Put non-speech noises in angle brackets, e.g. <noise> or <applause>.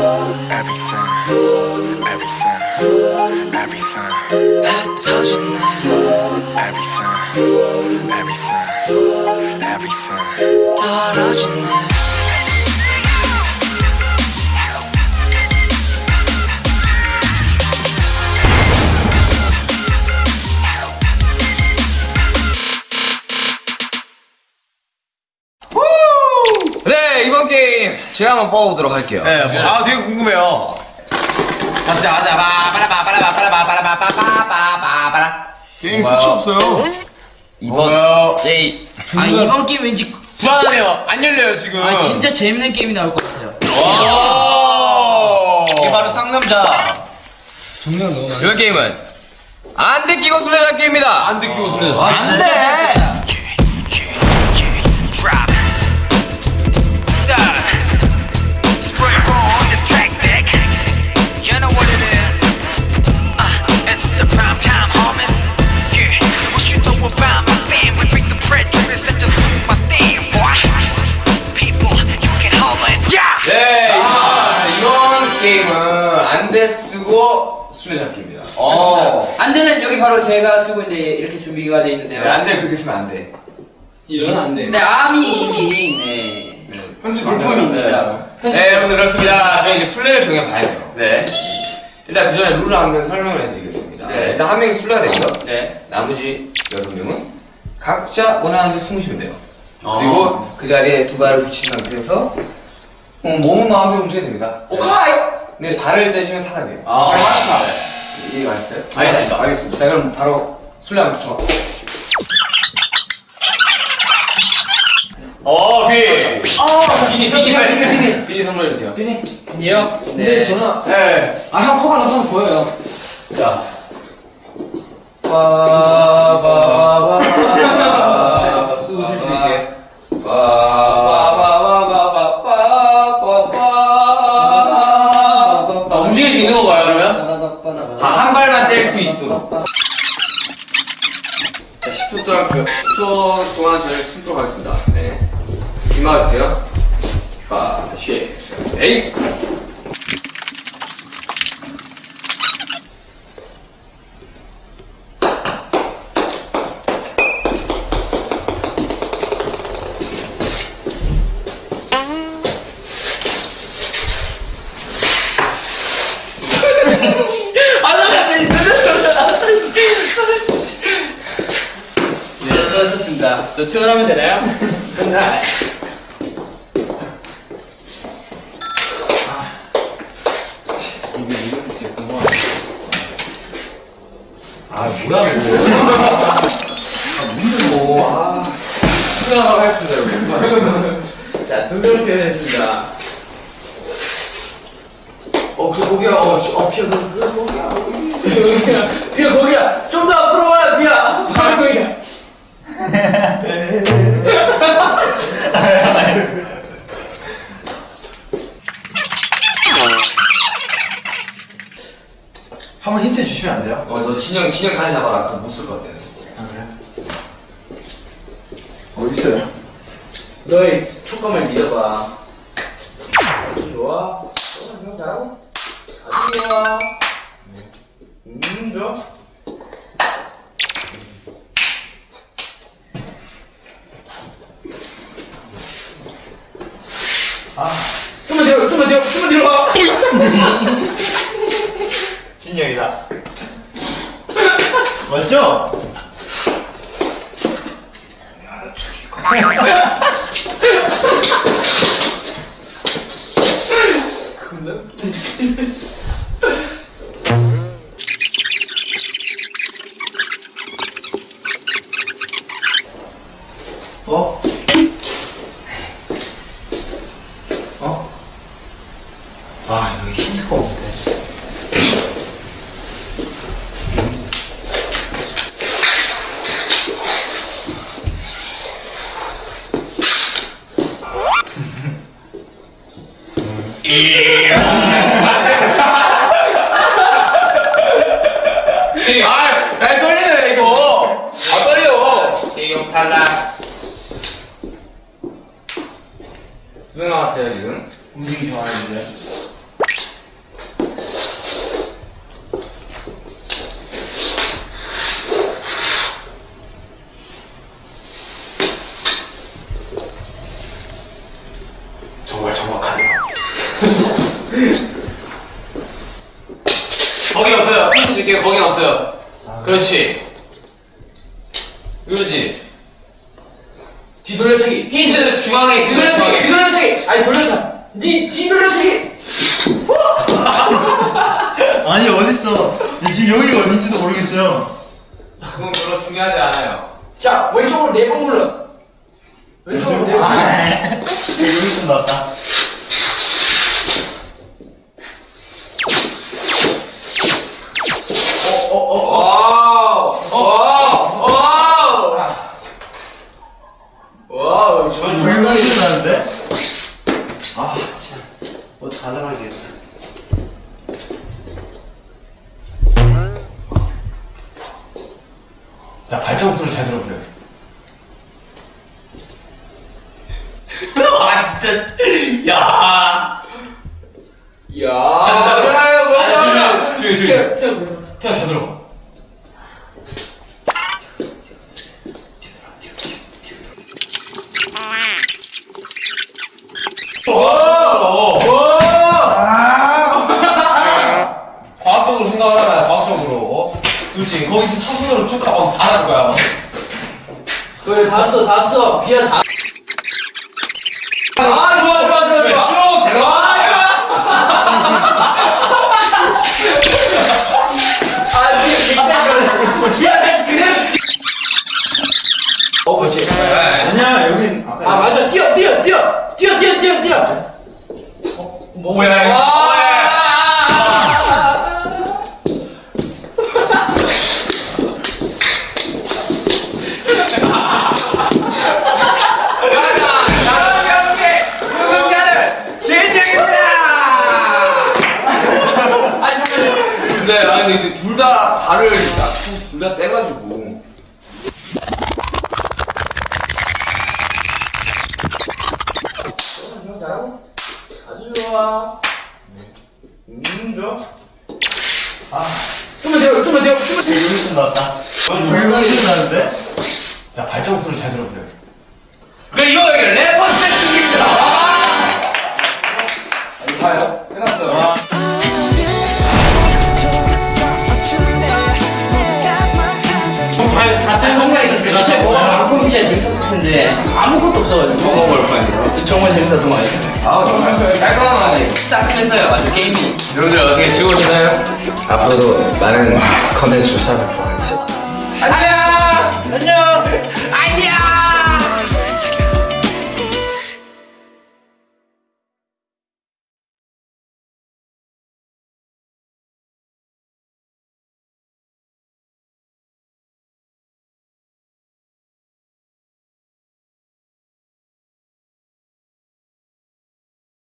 everything, everything, everything, 흩어진 내 everything, everything, everything. 떨어진 내 네 게임 제가 한번 뽑아보도록 할게요 네, 뭐, 아 되게 궁금해요. 가자, 가자, 바라바라바라바라바라바라바라바라. 게임 끝이 없어요. 이번 제이 아 이번 게임 왠지 불안해요. 안 열려요 지금. 아 진짜 재밌는 게임이 나올 것 같아요. 오. 이게 바로 상남자 정량 너무 많아. 이번 게임은 안 듣기고 술래잡기입니다 안 듣기고 소리. 아 진짜 게임은 안돼 쓰고 술래잡기입니다 어. 안대는 여기 바로 제가 쓰고 있는데 이렇게 준비가 돼 있는데요. 네, 안돼 그렇게 쓰면 안 돼 이건 안 돼. 네 암이 이긴 네. 편집 물품입니다. 네 여러분들 그렇습니다 저희 이제 술래를 정해봐야 돼요 네. 일단 그 전에 룰을 한번 설명을 해드리겠습니다 네. 일단 한 명이 술래가 되고요 네. 나머지 여섯 명은 각자 원하는 데 숨으시면 돼요. 어. 그리고 그 자리에 두 발을 붙인 상태에서 어, 몸은 마음대로 움직여도 됩니다. 오카이. 근데 발을 떼시면 타락해요. 아, 맞다. 이해 가셨어요? 알겠습니다. 알겠습니다. 자 그럼 바로 술래 한번 쳐. 어, 비. 비니 비니 빨리 비니 비니 선물해 주세요. 비니. 이요? 근데 저는 네. 아 형 코가 나서 보여요. 자. 빠바바바 자, 10초 동안, 그, 10초 동안 저희 숨도록 하겠습니다. 네. 이마 주세요. 5, 6, 7, 8. 수고하셨습니다. 저 퇴근하면 되나요? 끝나. 아 뭐라고? 수고하도록 하겠습니다, 여러분. 자, 두 명을 퇴근했습니다. 어, 그 거기야. 어, 어, 피어, 그, 그 거기야. 비야, 비야 거기야. 진영, 진영 다시 잡아라. 그거 못쓸 것 같아. 아 그래? 어디 있어요? 너의 촉감을 믿어봐. 아주 좋아. 어, 형 잘하고 있어. 아주 좋아. 음, 좋아. 좀만 뒤로, 좀만 뒤로, 좀만 뒤로 가. <laughs> 진영이다. 맞죠? 어? 어? 아 여기 힌트가 없는 데 진영! 아, 야, 떨리네, 이거. 아, 떨려. 진영 탈락. 두명 남았어요, 지금. 움직이 좋아하는데 그렇지. 그러지. 뒤돌려치기. 힌트 중앙에 있어. 뒤돌려치기. 중앙에. 뒤돌려치기. 아니 돌려차. 니 뒤돌려치기. 아니 어딨어 지금 여기가 어딘지도 모르겠어요 그건 별로 중요하지 않아요. 자 왼쪽으로 네 번 굴러. 왼쪽으로 네 번. 아, 여기 있으면 나왔다 자, 발자국 소리 잘 들어보세요. <laughs> 아, 진짜. 야. 야. 자, 자, 뭐야, 아니, 조용히, 뭐야. 조용히. 태아 잘 들어봐. 거기서 사선으로 쭉 가면 다 나올 거야. 그래 다 써, 다 써. 비야 다. 아, 좋아, 좋아, 좋아, 네, 좋아. 쭉 들어가. 아, 지금 굉장히 비야 다시 그대로. 어, 그렇지. 네. 아니야 여긴 아, 맞아. 뛰어, 뛰어, 뛰어, 뛰어, 뛰어, 뛰어, 뛰어. 뭐야, 좋아. 음, 좋아. 아 좀만 더, 좀만 더, 좀만 더. 여기 있으면 나왔다 왜 여기 있으면 나는데? 자, 발자국 소리 잘 들어보세요. 그래, 이거 여기 래퍼 세팅입니다. 봐요 해놨어요 아, 있었어요 도대체 뭐가 방송 진짜 재밌었을 텐데 아무것도 없어가지고 먹어볼 거예요 정말 재밌었던 거 같아요. 아 정말 깔끔하네 싸끔했어요, 완전 게임이. 여러분들 어떻게 즐거우셨나요? 앞으로도 많은 컨텐츠를 찾아뵙도록 하겠습니다 안녕! 안녕